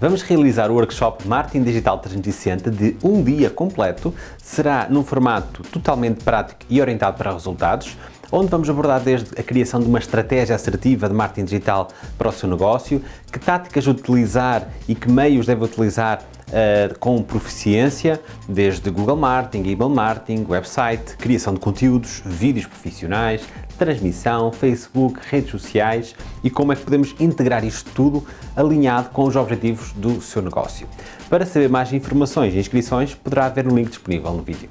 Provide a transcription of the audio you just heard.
Vamos realizar o workshop Marketing Digital 360 de um dia completo. Será num formato totalmente prático e orientado para resultados, onde vamos abordar desde a criação de uma estratégia assertiva de marketing digital para o seu negócio, que táticas utilizar e que meios deve utilizar uh, com proficiência, desde Google Marketing, Email Marketing, website, criação de conteúdos, vídeos profissionais, transmissão, Facebook, redes sociais e como é que podemos integrar isto tudo alinhado com os objetivos do seu negócio. Para saber mais informações e inscrições, poderá ver o link disponível no vídeo.